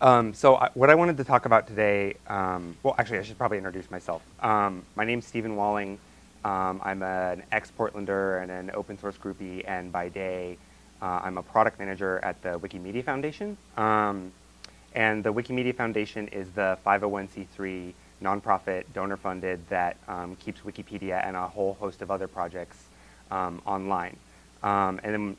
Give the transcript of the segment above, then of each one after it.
Um, so I, what I wanted to talk about today, um, well, actually, I should probably introduce myself. Um, my name's Steven Walling. Um, I'm an ex-Portlander and an open source groupie, and by day, uh, I'm a product manager at the Wikimedia Foundation. Um, and the Wikimedia Foundation is the 501c3 nonprofit donor-funded that um, keeps Wikipedia and a whole host of other projects online. and then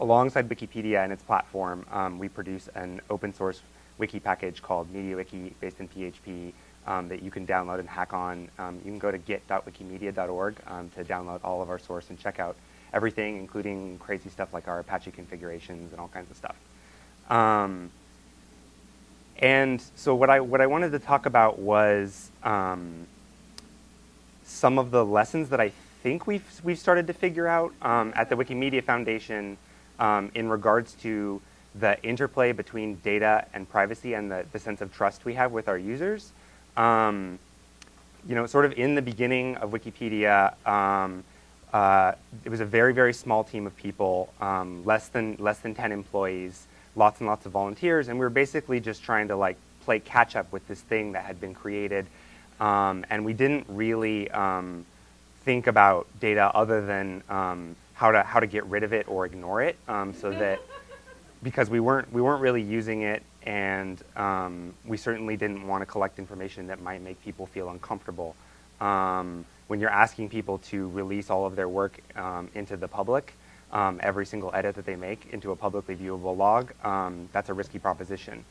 alongside Wikipedia and its platform, we produce an open source wiki package called MediaWiki based in PHP um, that you can download and hack on. Um, you can go to git.wikimedia.org um, to download all of our source and check out everything, including crazy stuff like our Apache configurations and all kinds of stuff. Um, and so what I, what I wanted to talk about was um, some of the lessons that I think we've, we've started to figure out um, at the Wikimedia Foundation in regards to the interplay between data and privacy and the, the sense of trust we have with our users. Um, you know, sort of in the beginning of Wikipedia, um, uh, it was a very, very small team of people, um, less than less than 10 employees, lots and lots of volunteers, and we were basically just trying to like play catch up with this thing that had been created, um, and we didn't really um, think about data other than um, how to how to get rid of it or ignore it, so that because we weren't we weren't really using it, and um, we certainly didn't want to collect information that might make people feel uncomfortable. Um, when you're asking people to release all of their work um, into the public, um, every single edit that they make into a publicly viewable log, um, that's a risky proposition.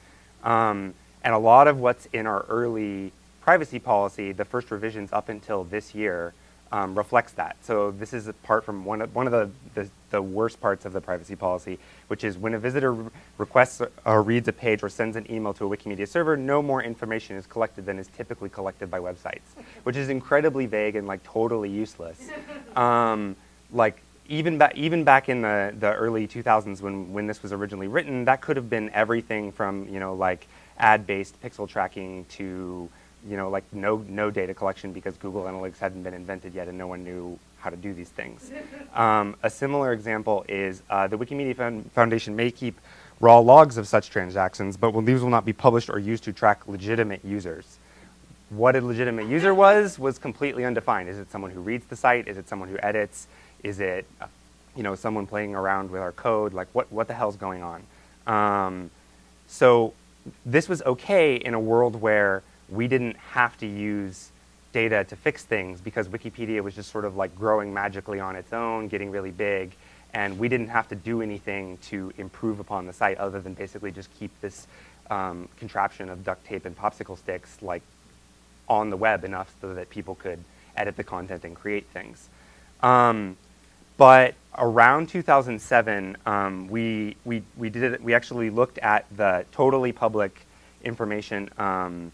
Um, and a lot of what's in our early privacy policy, the first revisions up until this year, um, reflects that. So this is apart from one of, one of the, the, the, worst parts of the privacy policy, which is when a visitor requests or reads a page or sends an email to a Wikimedia server, no more information is collected than is typically collected by websites, which is incredibly vague and like totally useless. Um, like even, ba even back in the, the early 2000s when, when this was originally written, that could have been everything from, you know, like ad-based pixel tracking to you know, like no, no data collection because Google Analytics hadn't been invented yet and no one knew how to do these things. Um, a similar example is uh, the Wikimedia Foundation may keep raw logs of such transactions, but these will not be published or used to track legitimate users. What a legitimate user was, was completely undefined. Is it someone who reads the site? Is it someone who edits? Is it, uh, you know, someone playing around with our code? Like, what, what the hell's going on? Um, so this was okay in a world where we didn't have to use data to fix things because Wikipedia was just sort of like growing magically on its own, getting really big, and we didn't have to do anything to improve upon the site other than basically just keep this um, contraption of duct tape and popsicle sticks like on the web enough so that people could edit the content and create things. Um, but around 2007, um, we, we, we, did, we actually looked at the totally public information um,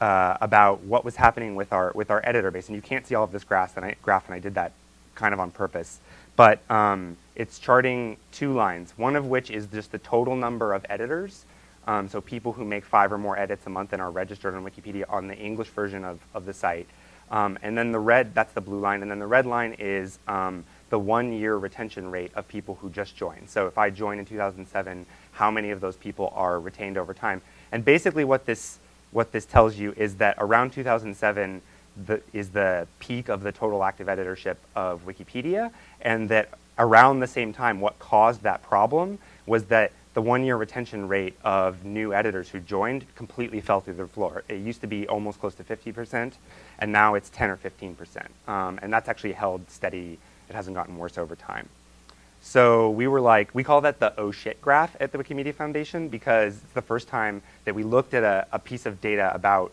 uh, about what was happening with our with our editor base. And you can't see all of this graph, and I, graph, and I did that kind of on purpose. But um, it's charting two lines, one of which is just the total number of editors. Um, so people who make five or more edits a month and are registered on Wikipedia on the English version of, of the site. Um, and then the red, that's the blue line, and then the red line is um, the one-year retention rate of people who just joined. So if I joined in 2007, how many of those people are retained over time? And basically what this what this tells you is that around 2007 the, is the peak of the total active editorship of Wikipedia, and that around the same time, what caused that problem was that the one-year retention rate of new editors who joined completely fell through the floor. It used to be almost close to 50%, and now it's 10 or 15%. Um, and that's actually held steady. It hasn't gotten worse over time. So we were like, we call that the oh shit graph at the Wikimedia Foundation because it's the first time that we looked at a, a piece of data about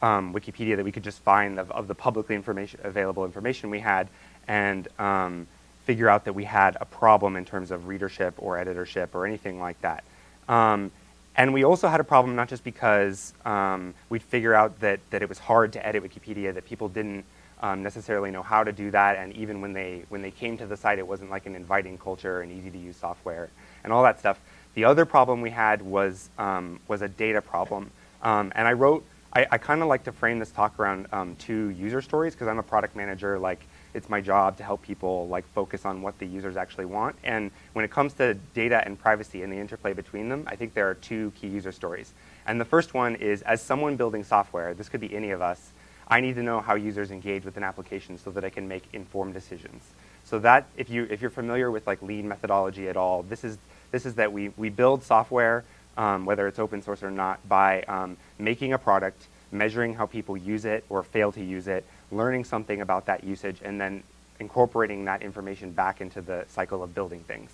um, Wikipedia that we could just find of, of, the publicly information, available information we had and um, figure out that we had a problem in terms of readership or editorship or anything like that. Um, and we also had a problem not just because um, we'd figure out that, that it was hard to edit Wikipedia, that people didn't um, necessarily know how to do that, and even when they when they came to the site, it wasn't like an inviting culture and easy to use software and all that stuff. The other problem we had was um, was a data problem, um, and I wrote. I, I kind of like to frame this talk around um, two user stories because I'm a product manager. Like it's my job to help people like focus on what the users actually want. And when it comes to data and privacy and the interplay between them, I think there are two key user stories. And the first one is as someone building software, this could be any of us, I need to know how users engage with an application so that I can make informed decisions. So that, if, you, if you're familiar with like lean methodology at all, this is, this is that we, we build software, um, whether it's open source or not, by um, making a product, measuring how people use it or fail to use it, learning something about that usage, and then incorporating that information back into the cycle of building things.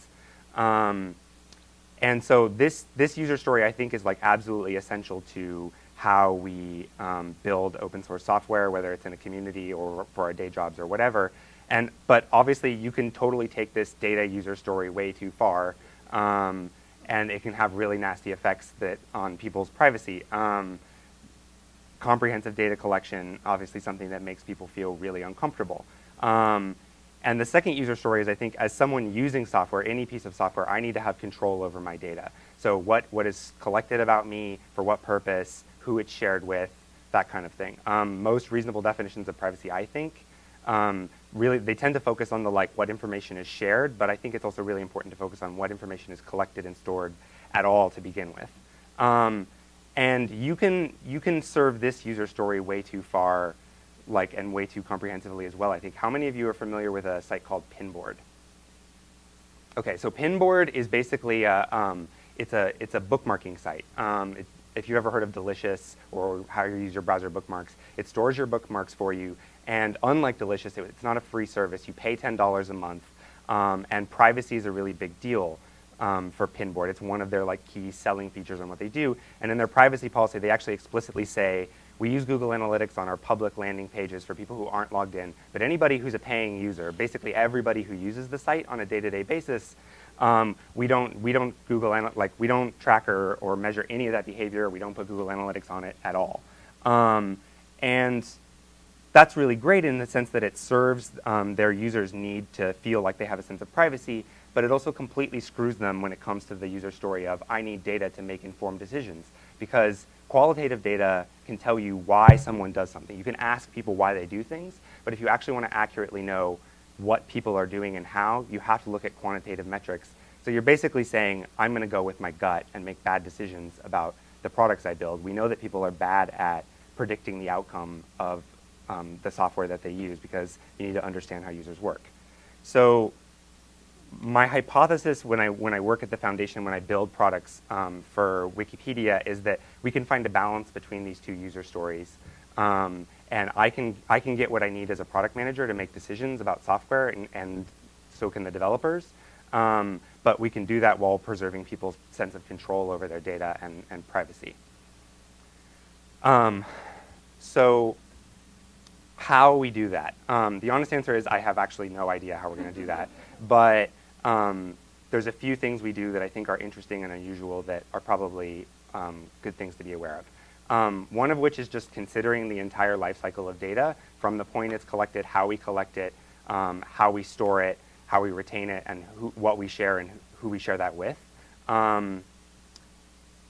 Um, and so this, this user story, I think, is like absolutely essential to how we um, build open source software, whether it's in a community or for our day jobs or whatever. And, but obviously, you can totally take this data user story way too far, um, and it can have really nasty effects that on people's privacy. Um, comprehensive data collection, obviously something that makes people feel really uncomfortable. Um, and the second user story is I think as someone using software, any piece of software, I need to have control over my data. So what, what is collected about me, for what purpose, who it's shared with, that kind of thing. Um, most reasonable definitions of privacy, I think, um, really, they tend to focus on the like what information is shared, but I think it's also really important to focus on what information is collected and stored at all to begin with. Um, and you can, you can serve this user story way too far like and way too comprehensively as well, I think. How many of you are familiar with a site called Pinboard? Okay, so Pinboard is basically a, um, it's a, it's a bookmarking site. Um, it, if you've ever heard of Delicious or how you use your browser bookmarks, it stores your bookmarks for you. And unlike Delicious, it, it's not a free service. You pay $10 a month. Um, and privacy is a really big deal um, for Pinboard. It's one of their like key selling features on what they do. And in their privacy policy, they actually explicitly say we use Google Analytics on our public landing pages for people who aren't logged in, but anybody who's a paying user, basically everybody who uses the site on a day-to-day -day basis, um, we don't we don't Google like we don't track or, or measure any of that behavior. We don't put Google Analytics on it at all, um, and that's really great in the sense that it serves um, their users' need to feel like they have a sense of privacy, but it also completely screws them when it comes to the user story of I need data to make informed decisions because qualitative data can tell you why someone does something. You can ask people why they do things, but if you actually want to accurately know what people are doing and how, you have to look at quantitative metrics. So you're basically saying, I'm going to go with my gut and make bad decisions about the products I build. We know that people are bad at predicting the outcome of um, the software that they use because you need to understand how users work. So my hypothesis when I, when I work at the foundation, when I build products um, for Wikipedia, is that we can find a balance between these two user stories. Um, and I can, I can get what I need as a product manager to make decisions about software, and, and so can the developers. Um, but we can do that while preserving people's sense of control over their data and, and privacy. Um, so how we do that? Um, the honest answer is I have actually no idea how we're going to do that. But um, there's a few things we do that I think are interesting and unusual that are probably um, good things to be aware of. Um, one of which is just considering the entire life cycle of data from the point it's collected, how we collect it, um, how we store it, how we retain it, and who, what we share and who we share that with. Um,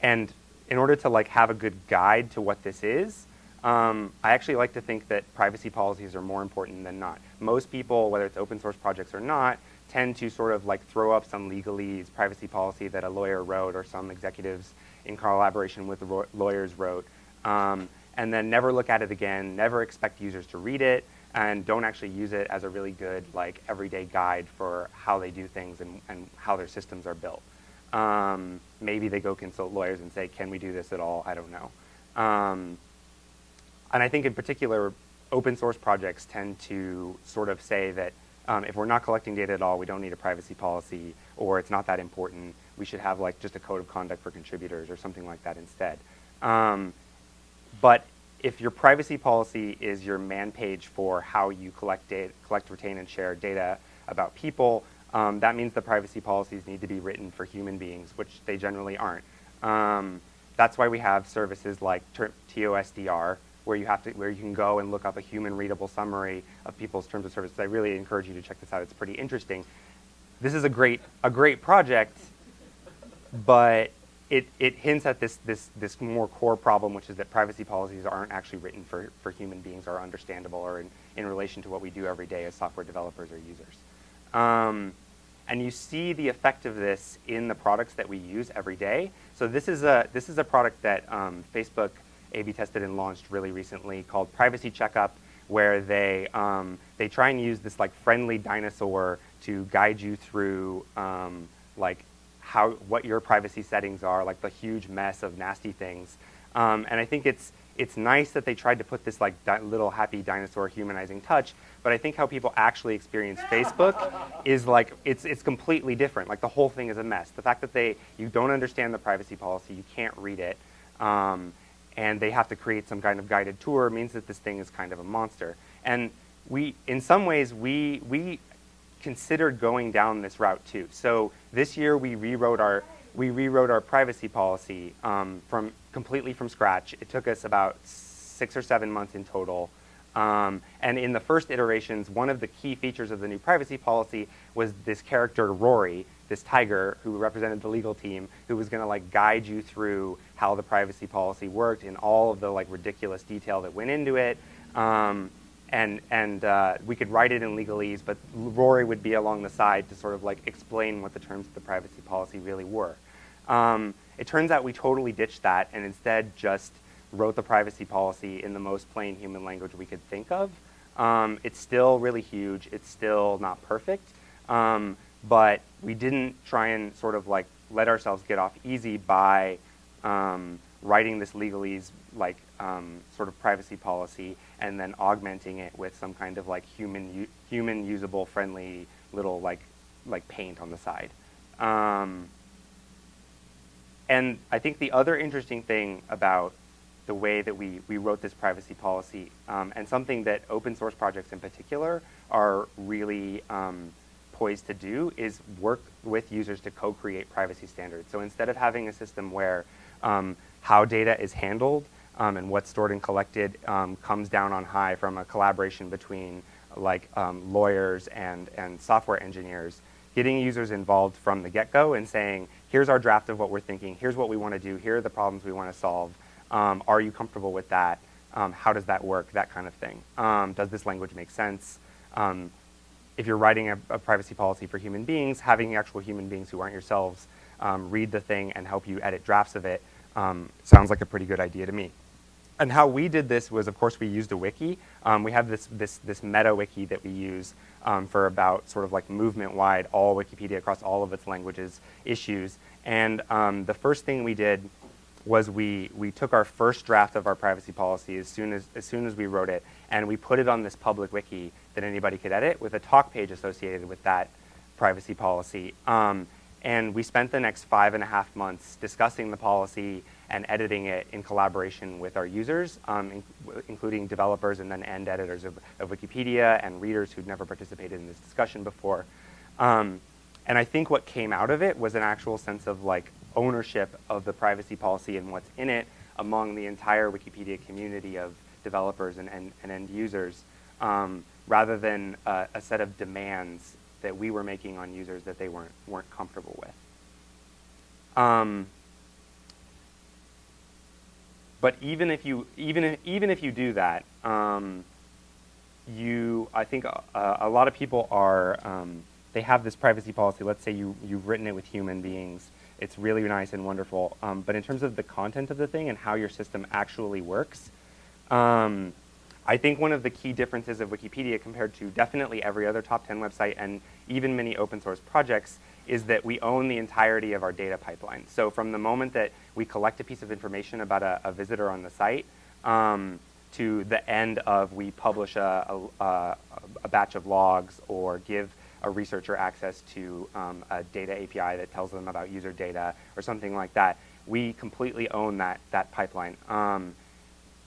and in order to like have a good guide to what this is, um, I actually like to think that privacy policies are more important than not. Most people, whether it's open source projects or not, tend to sort of like throw up some legalese privacy policy that a lawyer wrote or some executives in collaboration with the lawyers wrote, um, and then never look at it again, never expect users to read it, and don't actually use it as a really good like everyday guide for how they do things and, and how their systems are built. Um, maybe they go consult lawyers and say, can we do this at all? I don't know. Um, and I think in particular, open source projects tend to sort of say that um, if we're not collecting data at all, we don't need a privacy policy, or it's not that important. We should have like just a code of conduct for contributors or something like that instead. Um, but if your privacy policy is your man page for how you collect, data, collect, retain, and share data about people, um, that means the privacy policies need to be written for human beings, which they generally aren't. Um, that's why we have services like TOSDR, where you have to, where you can go and look up a human readable summary of people's terms of service. I really encourage you to check this out. It's pretty interesting. This is a great, a great project, but it, it hints at this, this, this more core problem, which is that privacy policies aren't actually written for, for human beings or understandable or in, in relation to what we do every day as software developers or users. Um, and you see the effect of this in the products that we use every day. So this is a, this is a product that um, Facebook A-B tested and launched really recently called Privacy Checkup, where they, um, they try and use this like friendly dinosaur to guide you through um, like how, what your privacy settings are, like the huge mess of nasty things. Um, and I think it's, it's nice that they tried to put this like little happy dinosaur humanizing touch, but I think how people actually experience Facebook is like, it's, it's completely different. Like the whole thing is a mess. The fact that they, you don't understand the privacy policy, you can't read it, um, and they have to create some kind of guided tour means that this thing is kind of a monster. And we, in some ways, we, we considered going down this route too. So this year we rewrote our, we rewrote our privacy policy um, from completely from scratch. It took us about six or seven months in total. Um, and in the first iterations, one of the key features of the new privacy policy was this character, Rory, this tiger who represented the legal team, who was gonna like guide you through how the privacy policy worked and all of the like ridiculous detail that went into it. Um, and, and uh, we could write it in legalese, but Rory would be along the side to sort of like explain what the terms of the privacy policy really were. Um, it turns out we totally ditched that and instead just wrote the privacy policy in the most plain human language we could think of. Um, it's still really huge. It's still not perfect. Um, but we didn't try and sort of like let ourselves get off easy by um, writing this legalese like um, sort of privacy policy and then augmenting it with some kind of like human human usable friendly little like like paint on the side. Um, and I think the other interesting thing about the way that we, we wrote this privacy policy, um, and something that open source projects in particular are really um, poised to do is work with users to co-create privacy standards. So instead of having a system where um, how data is handled um, and what's stored and collected um, comes down on high from a collaboration between like um, lawyers and, and software engineers, getting users involved from the get-go and saying, here's our draft of what we're thinking, here's what we want to do, here are the problems we want to solve, um, are you comfortable with that, um, how does that work, that kind of thing. Um, does this language make sense? If you're writing a, a, privacy policy for human beings, having actual human beings who aren't yourselves read the thing and help you edit drafts of it sounds like a pretty good idea to me. And how we did this was, of course, we used a wiki. we have this, this, this meta wiki that we use um, for about sort of like movement-wide, all Wikipedia across all of its languages issues. And um, the first thing we did was we, we took our first draft of our privacy policy as soon as, as soon as we wrote it, and we put it on this public wiki that anybody could edit with a talk page associated with that privacy policy. Um, and we spent the next five and a half months discussing the policy and editing it in collaboration with our users, um, in, including developers and then end editors of, of, Wikipedia and readers who'd never participated in this discussion before. Um, and I think what came out of it was an actual sense of like ownership of the privacy policy and what's in it among the entire Wikipedia community of developers and, and, and end users, um, rather than uh, a set of demands that we were making on users that they weren't, weren't comfortable with. But even if you even if, even if you do that, um, you I think uh, a lot of people are um, they have this privacy policy. Let's say you you've written it with human beings. It's really nice and wonderful. Um, but in terms of the content of the thing and how your system actually works, um, I think one of the key differences of Wikipedia compared to definitely every other top 10 website and even many open source projects is that we own the entirety of our data pipeline. So from the moment that we collect a piece of information about a, a visitor on the site um, to the end of we publish a, a, a, batch of logs or give a researcher access to um, a data API that tells them about user data or something like that, we completely own that, that pipeline. Um,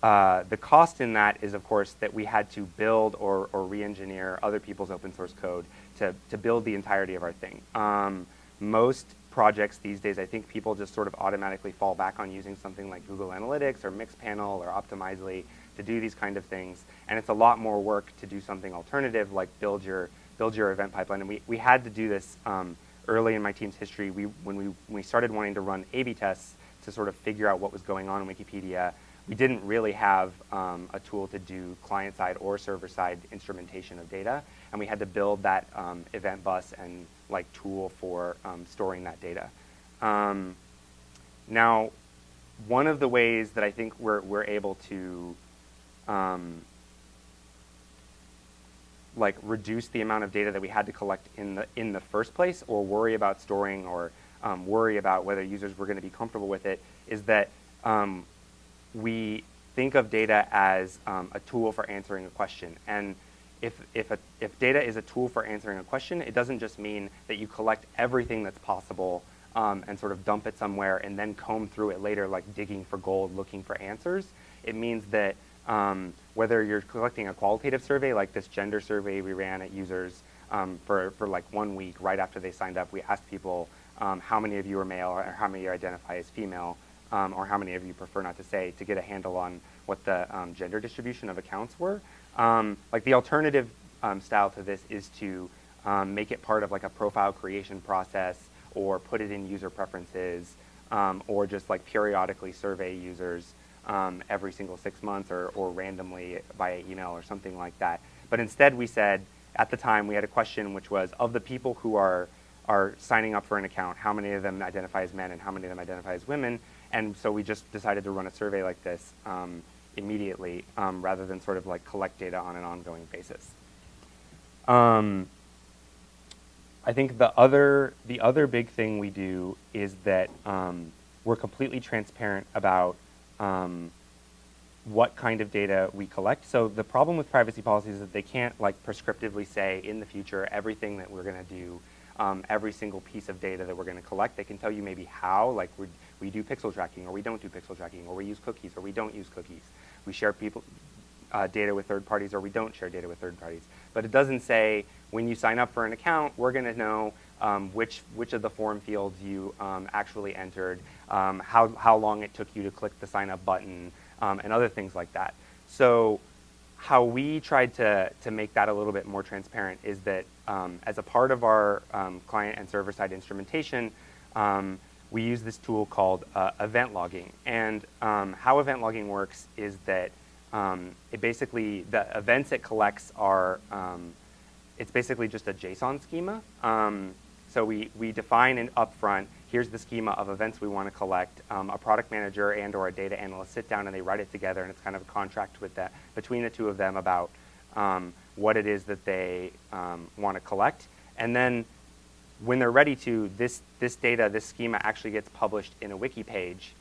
uh, the cost in that is, of course, that we had to build or, or re-engineer other people's open source code to, to build the entirety of our thing. Um, most projects these days, I think people just sort of automatically fall back on using something like Google Analytics or Mixpanel or Optimizely to do these kind of things. And it's a lot more work to do something alternative like build your, build your event pipeline. And we, we had to do this um, early in my team's history. We, when, we, we started wanting to run A-B tests to sort of figure out what was going on in Wikipedia, we didn't really have um, a tool to do client-side or server-side instrumentation of data, and we had to build that um, event bus and like tool for um, storing that data. Um, now, one of the ways that I think we're, we're able to um, like reduce the amount of data that we had to collect in the in the first place or worry about storing or um, worry about whether users were going to be comfortable with it is that um, we think of data as um, a tool for answering a question. And if, if, a, if data is a tool for answering a question, it doesn't just mean that you collect everything that's possible um, and sort of dump it somewhere and then comb through it later like digging for gold, looking for answers. It means that um, whether you're collecting a qualitative survey like this gender survey we ran at users um, for, for like one week right after they signed up, we asked people um, how many of you are male or how many you identify as female um, or how many of you prefer not to say, to get a handle on what the um, gender distribution of accounts were. Um, like the alternative um, style to this is to um, make it part of like a profile creation process or put it in user preferences um, or just like periodically survey users every single six months or, or randomly via email or something like that. But instead we said, at the time we had a question which was, of the people who are are signing up for an account, how many of them identify as men and how many of them identify as women, and so we just decided to run a survey like this um, immediately um, rather than sort of like collect data on an ongoing basis. Um, I think the other, the other big thing we do is that um, we're completely transparent about what kind of data we collect. So the problem with privacy policies is that they can't like prescriptively say in the future everything that we're going to do um, every single piece of data that we're going to collect. They can tell you maybe how, like we we do pixel tracking, or we don't do pixel tracking, or we use cookies, or we don't use cookies. We share people uh, data with third parties, or we don't share data with third parties. But it doesn't say when you sign up for an account, we're going to know um, which which of the form fields you um, actually entered, um, how how long it took you to click the sign up button, um, and other things like that. So how we tried to, to make that a little bit more transparent is that um, as a part of our um, client and server-side instrumentation, um, we use this tool called uh, event logging. And um, how event logging works is that um, it basically, the events it collects are, um, it's basically just a JSON schema. so we, we define an upfront here's the schema of events we want to collect. Um, a product manager and or a data analyst sit down and they write it together and it's kind of a contract with that between the two of them about um, what it is that they um, want to collect. And then when they're ready to, this, this data, this schema actually gets published in a wiki page.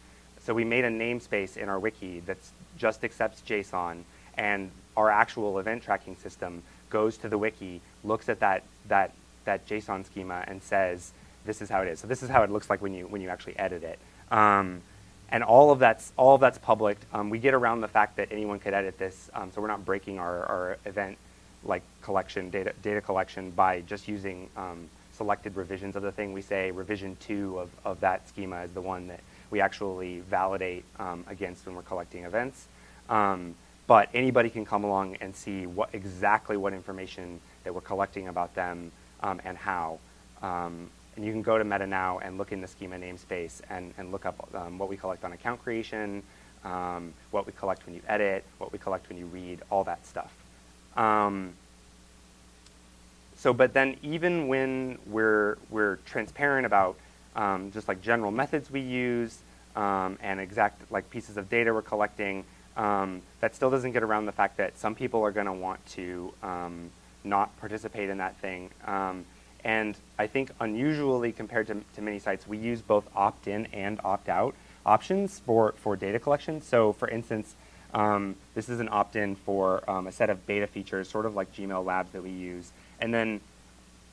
So we made a namespace in our wiki that just accepts JSON and our actual event tracking system goes to the wiki, looks at that, that, that JSON schema and says, this is how it is. So this is how it looks like when you, when you actually edit it. Um, and all of that's, all of that's public. Um, we get around the fact that anyone could edit this, um, so we're not breaking our, our event like collection, data, data collection by just using um, selected revisions of the thing. We say revision two of, of that schema is the one that we actually validate um, against when we're collecting events. Um, but anybody can come along and see what exactly what information that we're collecting about them and how. Um, and you can go to Meta now and look in the schema namespace and, and look up um, what we collect on account creation, um, what we collect when you edit, what we collect when you read, all that stuff. Um, so, but then even when we're, we're transparent about um, just like general methods we use um, and exact like pieces of data we're collecting, um, that still doesn't get around the fact that some people are going to want to not participate in that thing. And I think unusually compared to, to many sites, we use both opt-in and opt-out options for, for data collection. So for instance, um, this is an opt-in for um, a set of beta features, sort of like Gmail Labs that we use. And then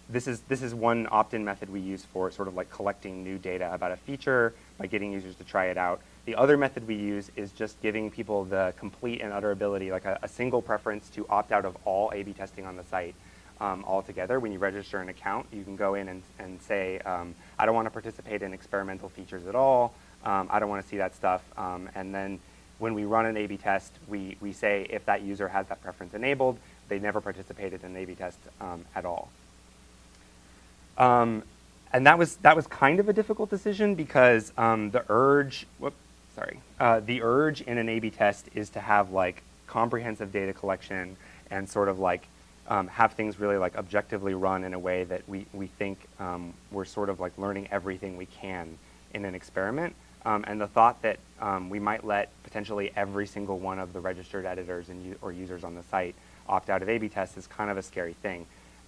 this is, this is one opt-in method we use for sort of like collecting new data about a feature by getting users to try it out. The other method we use is just giving people the complete and utter ability, like a, a single preference to opt out of all A-B testing on the site um, altogether. When you register an account, you can go in and, and say, um, I don't want to participate in experimental features at all. Um, I don't want to see that stuff. Um, and then when we run an A-B test, we, we say if that user has that preference enabled, they never participated in an A-B test um, at all. Um, and that was, that was kind of a difficult decision because the urge, whoop, sorry. Uh, the urge in an A/B test is to have like comprehensive data collection and sort of like um, have things really like objectively run in a way that we we think um, we're sort of like learning everything we can in an experiment. Um, and the thought that um, we might let potentially every single one of the registered editors and or users on the site opt out of A/B tests is kind of a scary thing.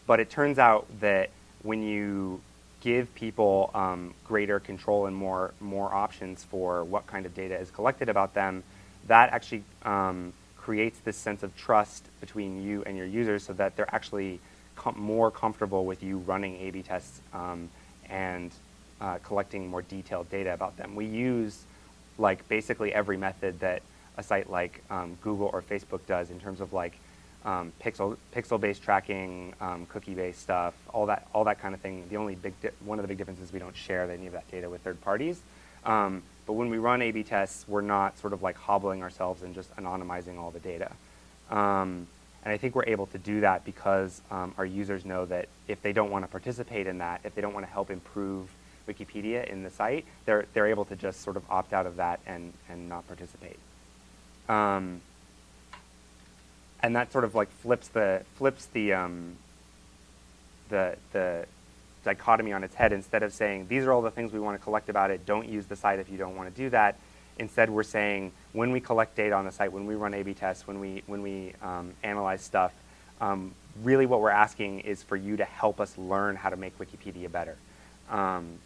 But it turns out that when you give people um, greater control and more more options for what kind of data is collected about them, that actually um, creates this sense of trust between you and your users, so that they're actually com more comfortable with you running A/B tests um, and uh, collecting more detailed data about them. We use like basically every method that a site like um, Google or Facebook does in terms of like um, pixel pixel-based tracking, um, cookie-based stuff, all that all that kind of thing. The only big one of the big differences is we don't share any of that data with third parties. Um, but when we run A/B tests, we're not sort of like hobbling ourselves and just anonymizing all the data. Um, and I think we're able to do that because um, our users know that if they don't want to participate in that, if they don't want to help improve Wikipedia in the site, they're, they're able to just sort of opt out of that and, and not participate. And that sort of like flips the, flips the, um, the, the dichotomy on its head. Instead of saying, these are all the things we want to collect about it, don't use the site if you don't want to do that. Instead, we're saying, when we collect data on the site, when we run A-B tests, when we, when we um, analyze stuff, um, really what we're asking is for you to help us learn how to make Wikipedia better. Um,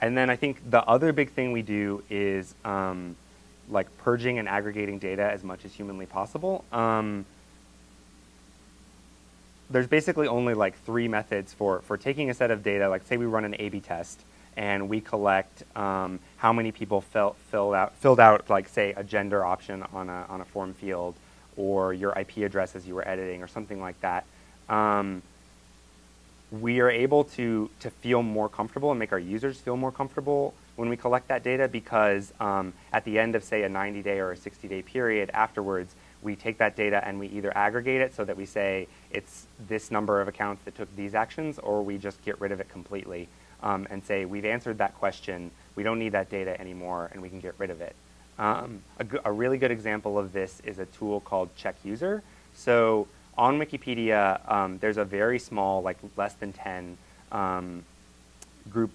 and then I think the other big thing we do is um, like purging and aggregating data as much as humanly possible. Um, there's basically only like three methods for, for taking a set of data, like say we run an A-B test, and we collect um, how many people fill, filled, out, filled out, like say, a gender option on a, on a form field, or your IP address as you were editing, or something like that. Um, we are able to, to feel more comfortable and make our users feel more comfortable when we collect that data because um, at the end of, say, a 90-day or a 60-day period afterwards, we take that data and we either aggregate it so that we say it's this number of accounts that took these actions, or we just get rid of it completely um, and say we've answered that question, we don't need that data anymore, and we can get rid of it. Um, a, a really good example of this is a tool called Check User. So on Wikipedia, um, there's a very small, like less than 10 um, group,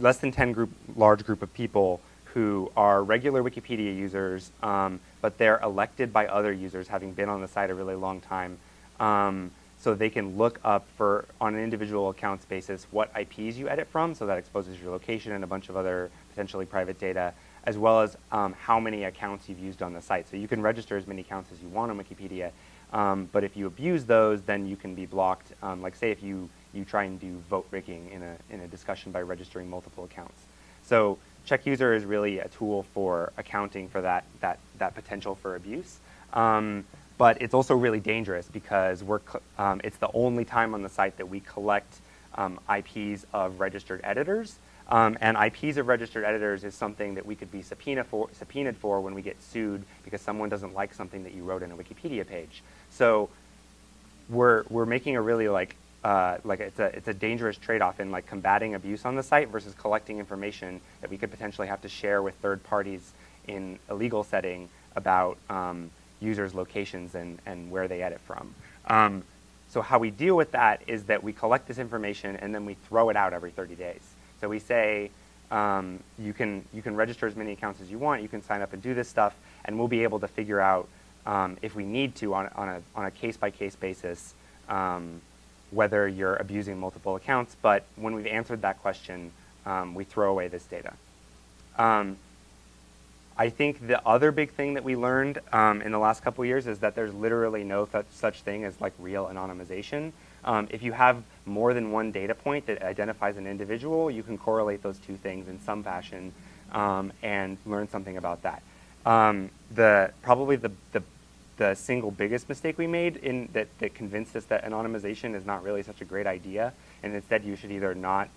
less than 10 group, large group of people who are regular Wikipedia users, um, but they're elected by other users having been on the site a really long time. Um, so they can look up for, on an individual accounts basis, what IPs you edit from, so that exposes your location and a bunch of other potentially private data, as well as um, how many accounts you've used on the site. So you can register as many accounts as you want on Wikipedia, um, but if you abuse those, then you can be blocked. Um, like say if you, you try and do vote rigging in a, in a discussion by registering multiple accounts. So check user is really a tool for accounting for that, that, that potential for abuse. Um, but it's also really dangerous because we're, um, it's the only time on the site that we collect um, IPs of registered editors. Um, and IPs of registered editors is something that we could be subpoena for, subpoenaed for when we get sued because someone doesn't like something that you wrote in a Wikipedia page. So we're, we're making a really like, uh, like it's a, it's a dangerous trade-off in like combating abuse on the site versus collecting information that we could potentially have to share with third parties in a legal setting about um, users' locations and, and where they edit from. Um, so how we deal with that is that we collect this information and then we throw it out every 30 days. So we say, um, you, can, you can register as many accounts as you want, you can sign up and do this stuff, and we'll be able to figure out um, if we need to on, on a on a case-by-case -case basis um, whether you're abusing multiple accounts. But when we've answered that question, um, we throw away this data. Um, I think the other big thing that we learned um, in the last couple years is that there's literally no such thing as like real anonymization. Um, if you have more than one data point that identifies an individual, you can correlate those two things in some fashion um, and learn something about that. Um, the probably the, the the single biggest mistake we made in that, that convinced us that anonymization is not really such a great idea, and instead you should either not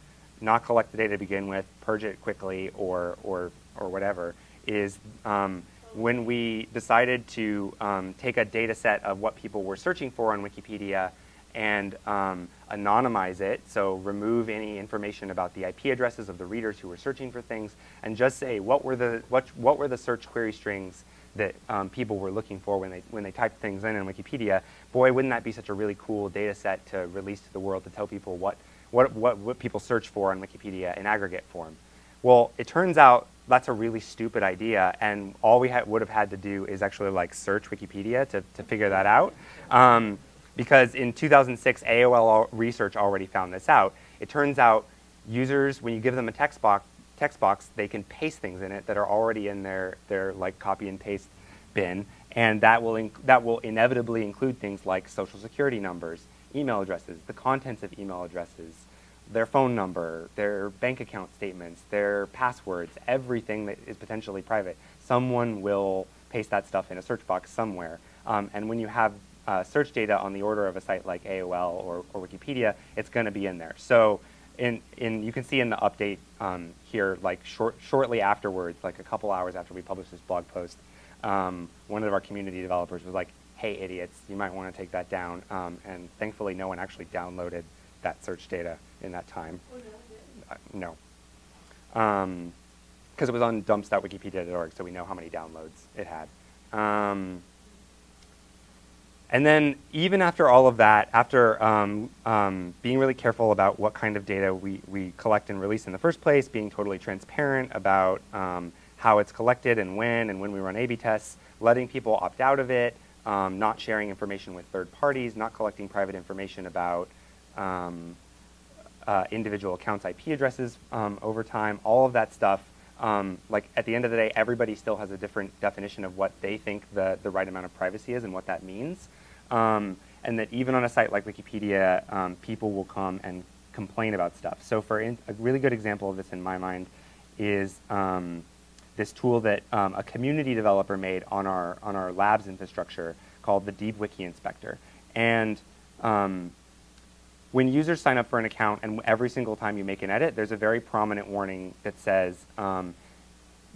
not collect the data to begin with, purge it quickly, or or or whatever, is um, when we decided to um, take a data set of what people were searching for on Wikipedia and um, anonymize it, so remove any information about the IP addresses of the readers who were searching for things, and just say what were the what what were the search query strings that um, people were looking for when they when they typed things in in Wikipedia. Boy, wouldn't that be such a really cool data set to release to the world to tell people what what what, what people search for on Wikipedia in aggregate form. Well, it turns out that's a really stupid idea, and all we would have had to do is actually like search Wikipedia to, to figure that out. Um, because in 2006, AOL research already found this out. It turns out users, when you give them a text box, text box, they can paste things in it that are already in their, their like copy and paste bin, and that will, that will inevitably include things like social security numbers, email addresses, the contents of email addresses, their phone number, their bank account statements, their passwords, everything that is potentially private. Someone will paste that stuff in a search box somewhere. Um, and when you have uh, search data on the order of a site like AOL or, or Wikipedia, it's going to be in there. So in, in, you can see in the update um, here, like short, shortly afterwards, like a couple hours after we published this blog post, um, one of our community developers was like, hey, idiots, you might want to take that down. Um, and thankfully, no one actually downloaded that search data in that time. Oh, no. Uh, no. Because um, it was on dumps.wikipedia.org, so we know how many downloads it had. And then even after all of that, after um, um, being really careful about what kind of data we, we collect and release in the first place, being totally transparent about um, how it's collected and when and when we run A-B tests, letting people opt out of it, um, not sharing information with third parties, not collecting private information about um, uh, individual accounts' IP addresses um, over time, all of that stuff um, like at the end of the day, everybody still has a different definition of what they think the, the right amount of privacy is and what that means. Um, and that even on a site like Wikipedia, um, people will come and complain about stuff. So for in, a really good example of this in my mind is um, this tool that um, a community developer made on our, on our labs infrastructure called the Deep Wiki Inspector. And um, when users sign up for an account and every single time you make an edit, there's a very prominent warning that says, um,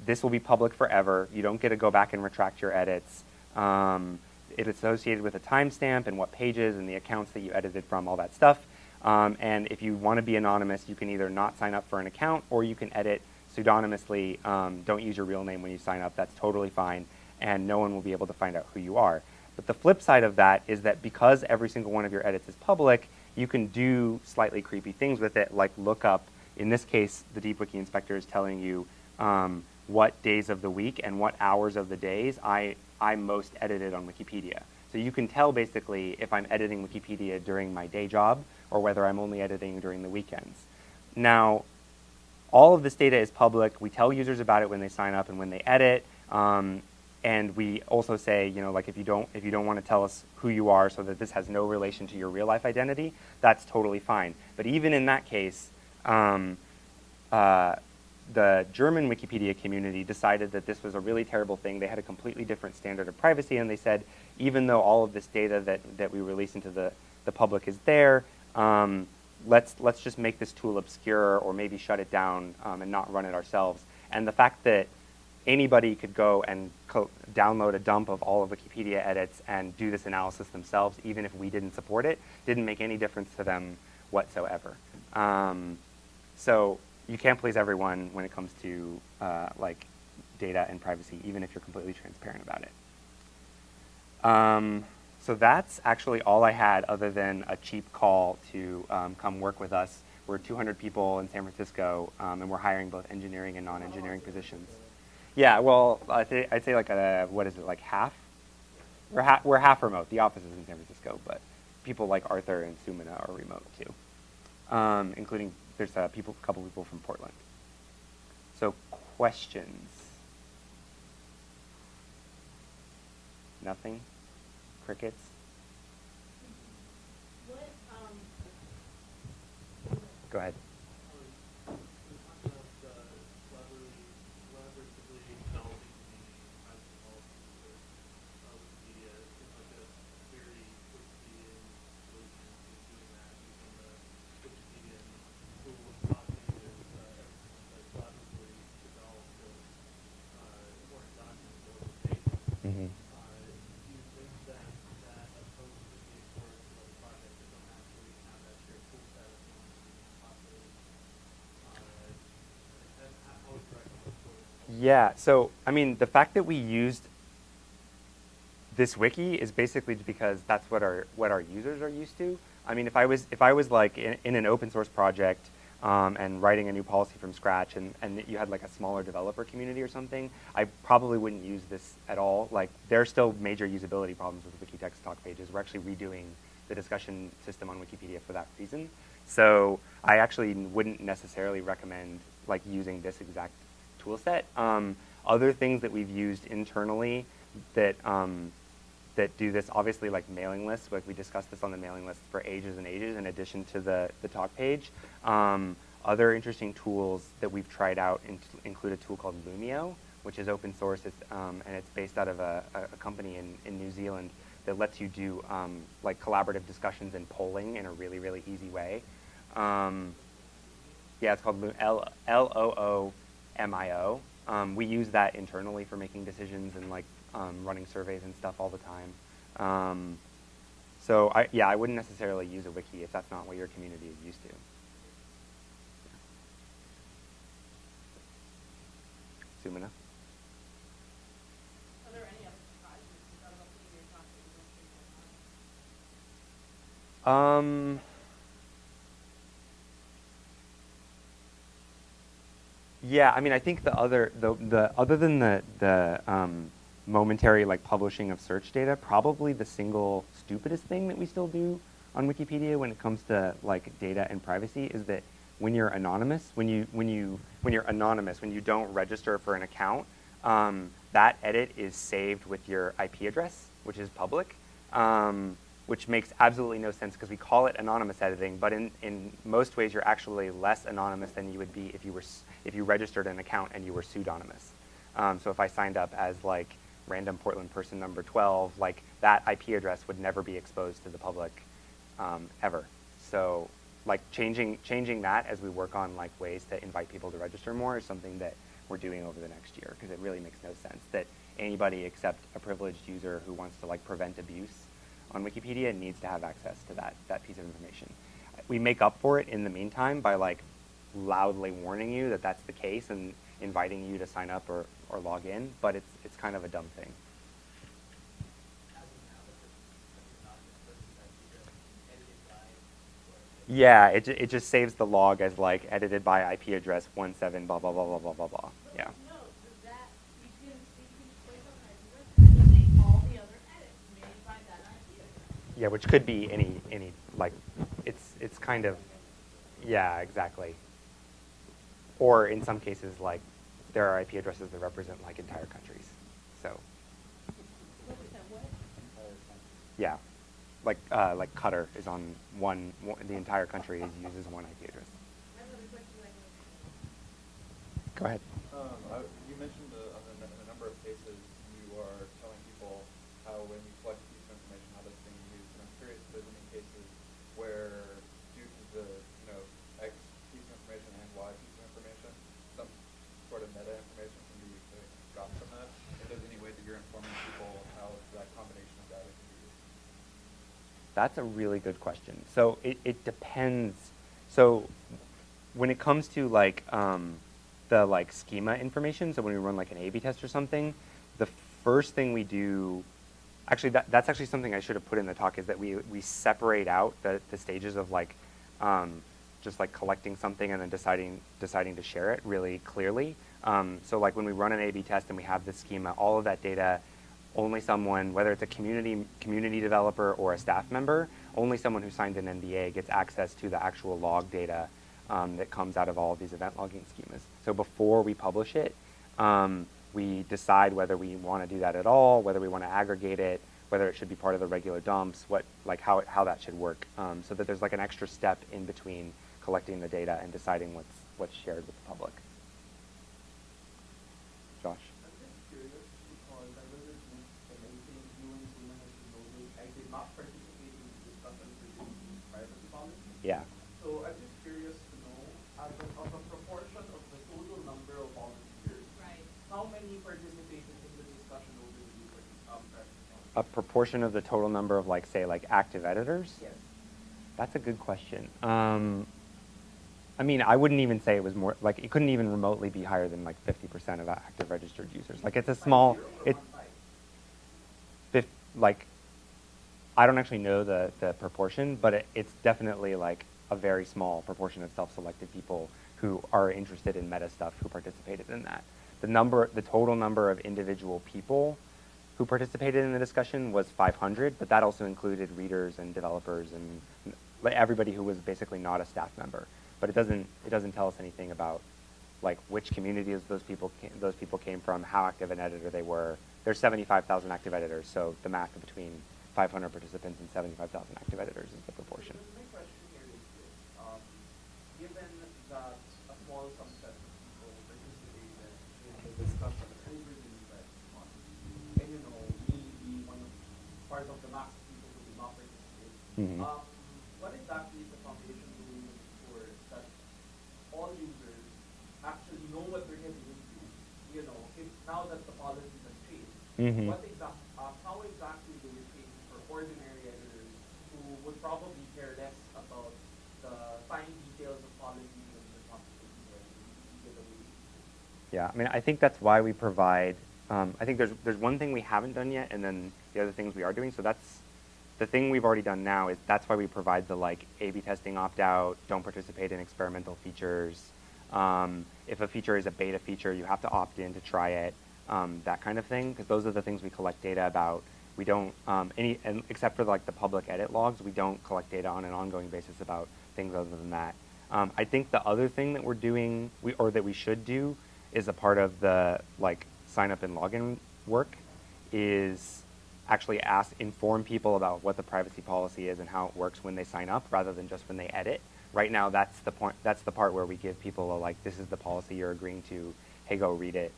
this will be public forever. You don't get to go back and retract your edits. Um, it's associated with a timestamp and what pages and the accounts that you edited from, all that stuff. Um, and if you want to be anonymous, you can either not sign up for an account or you can edit pseudonymously. Um, don't use your real name when you sign up. That's totally fine. And no one will be able to find out who you are. But the flip side of that is that because every single one of your edits is public, you can do slightly creepy things with it, like look up, in this case, the DeepWiki Inspector is telling you um, what days of the week and what hours of the days I, I most edited on Wikipedia. So you can tell basically if I'm editing Wikipedia during my day job or whether I'm only editing during the weekends. Now, all of this data is public. We tell users about it when they sign up and when they edit. Um, and we also say, you know, like if you don't if you don't want to tell us who you are so that this has no relation to your real life identity, that's totally fine. But even in that case, um, uh, the German Wikipedia community decided that this was a really terrible thing. They had a completely different standard of privacy, and they said, even though all of this data that, that we release into the, the public is there, um, let's, let's just make this tool obscure or maybe shut it down um, and not run it ourselves. And the fact that anybody could go and download a dump of all of Wikipedia edits and do this analysis themselves, even if we didn't support it, didn't make any difference to them whatsoever. Um, so you can't please everyone when it comes to uh, like data and privacy, even if you're completely transparent about it. Um, so that's actually all I had other than a cheap call to um, come work with us. We're 200 people in San Francisco, um, and we're hiring both engineering and non-engineering positions. Yeah, well, I'd say, I'd say like a, what is it, like half? We're, ha we're half remote. The office is in San Francisco, but people like Arthur and Sumana are remote too, um, including there's a people, couple people from Portland. So questions? Nothing? Crickets? What, um, Go ahead. Yeah, so I mean, the fact that we used this wiki is basically because that's what our what our users are used to. I mean, if I was if I was like in, in an open source project um, and writing a new policy from scratch, and and you had like a smaller developer community or something, I probably wouldn't use this at all. Like, there are still major usability problems with Wikitext talk pages. We're actually redoing the discussion system on Wikipedia for that reason. So I actually wouldn't necessarily recommend like using this exact tool set. Um, other things that we've used internally that um, that do this, obviously like mailing lists, like we discussed this on the mailing list for ages and ages in addition to the, the talk page. Um, other interesting tools that we've tried out in include a tool called Loomio, which is open source, it's, um, and it's based out of a, a, company in, in New Zealand that lets you do um, like collaborative discussions and polling in a really, really easy way. Um, yeah, it's called L-O-O-M-I-O. Um, we use that internally for making decisions and like um, running surveys and stuff all the time. Um, so I, yeah, I wouldn't necessarily use a wiki if that's not what your community is used to. Sumana? Um, yeah, I mean, I think the other, the, the other than the, the um, momentary like publishing of search data, probably the single stupidest thing that we still do on Wikipedia when it comes to like data and privacy is that when you're anonymous, when you when you when you're anonymous, when you don't register for an account, um, that edit is saved with your IP address, which is public, um, which makes absolutely no sense because we call it anonymous editing, but in, in most ways you're actually less anonymous than you would be if you were if you registered an account and you were pseudonymous. Um, so if I signed up as like random Portland person number 12, like that IP address would never be exposed to the public um, ever. So like changing, changing that as we work on like ways to invite people to register more is something that we're doing over the next year because it really makes no sense that anybody except a privileged user who wants to like prevent abuse on Wikipedia needs to have access to that, that piece of information. We make up for it in the meantime by like loudly warning you that that's the case and inviting you to sign up or, or log in, but it's, it's kind of a dumb thing. Yeah, it, it just saves the log as like edited by IP address 17 blah blah blah blah blah blah blah. Yeah. Yeah, which could be any any like it's it's kind of yeah, exactly. Or in some cases like there are IP addresses that represent like entire countries. So. Yeah, like uh, like Qatar is on one, one, The entire country is, uses one IP address. Go ahead. Um, I, you mentioned the, in a number of cases you are telling people how when you collect a piece of information how that's being used, and I'm curious if there's any cases where due to the you know X piece of information and Y piece of information, some sort of meta information can be got from that. If there's any way that you're informing people how that combination of data can be used. That's a really good question. So it, it depends. So when it comes to like um, the like schema information, so when we run like an A-B test or something, the first thing we do, actually that, that's actually something I should have put in the talk is that we, we separate out the, the stages of like um, just like collecting something and then deciding, deciding to share it really clearly. Um, so like when we run an A-B test and we have this schema, all of that data, only someone, whether it's a community, community developer or a staff member, only someone who signed an NDA gets access to the actual log data um, that comes out of all of these event logging schemas. So before we publish it, um, we decide whether we want to do that at all, whether we want to aggregate it, whether it should be part of the regular dumps, what like how how that should work, um, so that there's like an extra step in between collecting the data and deciding what's what's shared with the public. Josh. Yeah. So I'm just curious to know, as a of a proportion of the total number of volunteers, right. how many participated in the discussion over the years? A proportion of the total number of like say like active editors? Yes. That's a good question. Um, I mean, I wouldn't even say it was more like it couldn't even remotely be higher than like 50% of active registered users. Like it's a small, it, fif, like I don't actually know the the proportion, but it, it's definitely like a very small proportion of self-selected people who are interested in meta stuff who participated in that. The number, the total number of individual people who participated in the discussion was 500, but that also included readers and developers and everybody who was basically not a staff member. But it doesn't, it doesn't tell us anything about like which communities those people came, those people came from, how active an editor they were. There's 75,000 active editors, so the math between 500 participants and 75,000 active editors is the proportion. My question here is this. Um, given that a small subset of people participated in the discussion over the US month, and you know, me being one of part of the mass of people who did not participate, Mm -hmm. um, what exactly is the foundation doing to ensure that all users actually know what they're getting into? You know, if now that the policy has changed, mm -hmm. what exact, uh, how exactly do we change for ordinary editors who would probably care less about the fine details of policy and? Yeah, I mean, I think that's why we provide. Um, I think there's there's one thing we haven't done yet, and then the other things we are doing. So that's the thing we've already done now is that's why we provide the like A/B testing opt-out, don't participate in experimental features. Um, if a feature is a beta feature, you have to opt in to try it, um, that kind of thing, because those are the things we collect data about. We don't um, any and except for like the public edit logs, we don't collect data on an ongoing basis about things other than that. Um, I think the other thing that we're doing, we, or that we should do, is a part of the like sign up and login work, is actually ask, inform people about what the privacy policy is and how it works when they sign up rather than just when they edit. Right now, that's the point. That's the part where we give people a like, this is the policy you're agreeing to. Hey, go read it.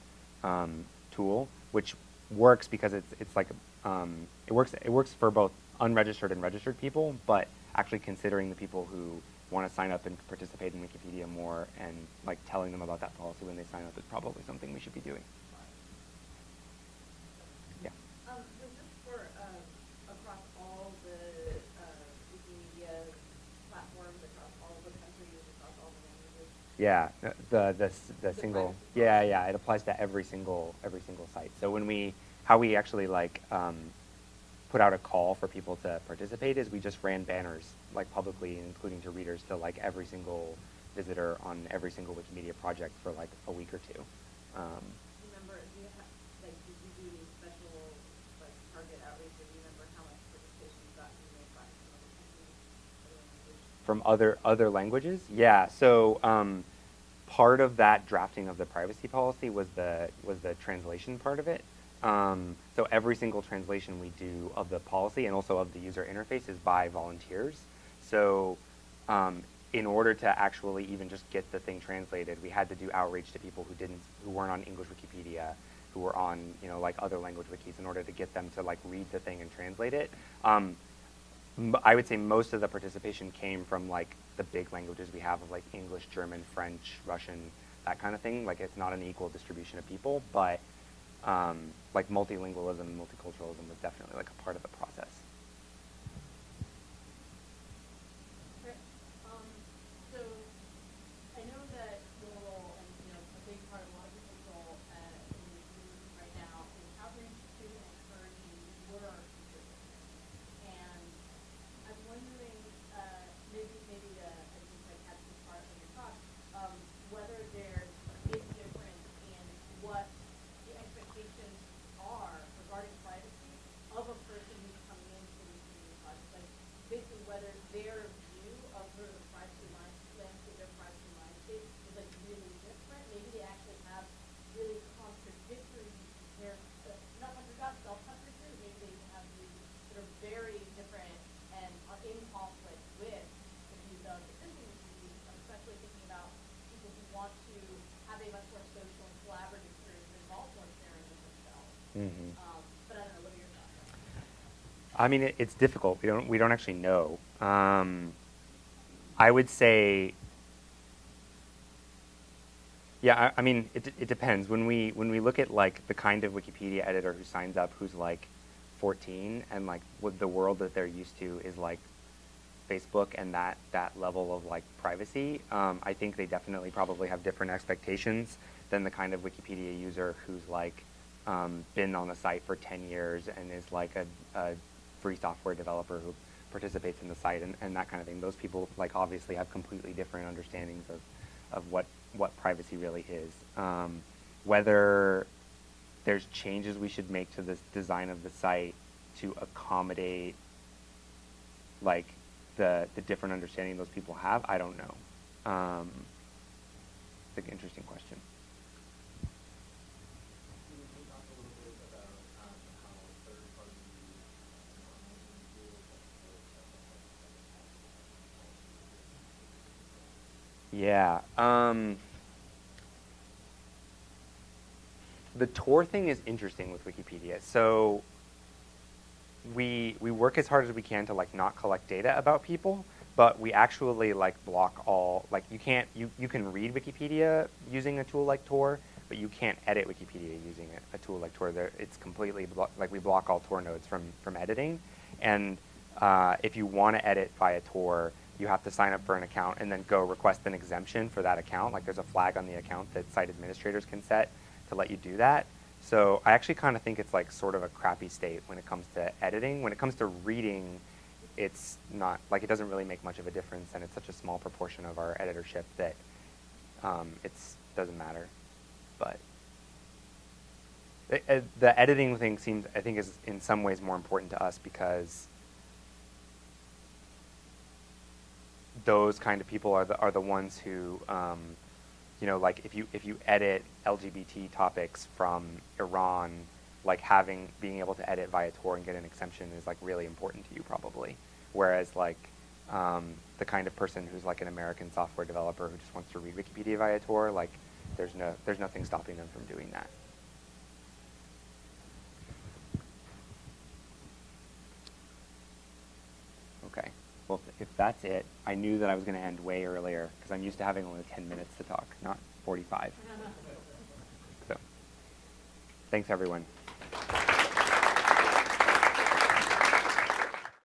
Um, tool, which works because it's it's like um, it works. It works for both unregistered and registered people, but actually considering the people who want to sign up and participate in Wikipedia more and like telling them about that policy when they sign up is probably something we should be doing. Yeah, Um, was this for uh, across all the uh, Wikimedia platforms, across all the countries, across all the languages? Yeah, the the the the single. Yeah, yeah, it applies to every single every single site. So when we how we actually like um, put out a call for people to participate is we just ran banners like publicly, including to readers, to like every single visitor on every single Wikimedia project for like a week or two. Um, remember, do you have, like, did you do special like target outreach? Do you remember how much participation you got from other other languages? Yeah. So um, part of that drafting of the privacy policy was the was the translation part of it. Um, so every single translation we do of the policy and also of the user interface is by volunteers. So um, in order to actually even just get the thing translated, we had to do outreach to people who didn't, who weren't on English Wikipedia, who were on, you know, like other language wikis in order to get them to like read the thing and translate it. Um, I would say most of the participation came from like the big languages we have of like English, German, French, Russian, that kind of thing. Like it's not an equal distribution of people, but um, like multilingualism multiculturalism was definitely like a part of the process. I mean, it, it's difficult. We don't we don't actually know. Um, I would say, yeah. I, I, mean, it it depends. When we when we look at like the kind of Wikipedia editor who signs up, who's like 14, and like what the world that they're used to is like Facebook and that that level of like privacy. Um, I think they definitely probably have different expectations than the kind of Wikipedia user who's like um, been on the site for 10 years and is like a, a free software developer who participates in the site and, and that kind of thing. Those people like obviously have completely different understandings of, of what, what privacy really is. Um, whether there's changes we should make to the design of the site to accommodate like the the different understanding those people have, I don't know. Um, it's an interesting question. Can you talk a little bit about um, how third-party uh, online tools Yeah. Um, the Tor thing is interesting with Wikipedia. So we we work as hard as we can to like not collect data about people, but we actually like block all like you can't you you can read Wikipedia using a tool like Tor, but you can't edit Wikipedia using a, a tool like Tor. There, it's completely like we block all Tor nodes from from editing, and uh, if you want to edit via Tor, you have to sign up for an account and then go request an exemption for that account. Like there's a flag on the account that site administrators can set to let you do that. So I actually kind of think it's like sort of a crappy state when it comes to editing. When it comes to reading, it's not like it doesn't really make much of a difference, and it's such a small proportion of our editorship that um, it's doesn't matter. But it, uh, the editing thing seems, I think, is in some ways more important to us because those kind of people are the are the ones who, um, you know, like if you if you edit LGBT topics from Iran, like having being able to edit via Tor and get an exemption is like really important to you probably. Whereas like um, the kind of person who's like an American software developer who just wants to read Wikipedia via Tor, like there's no there's nothing stopping them from doing that. Okay. Well, if that's it, I knew that I was going to end way earlier because I'm used to having only 10 minutes to talk, not 45. So, thanks everyone.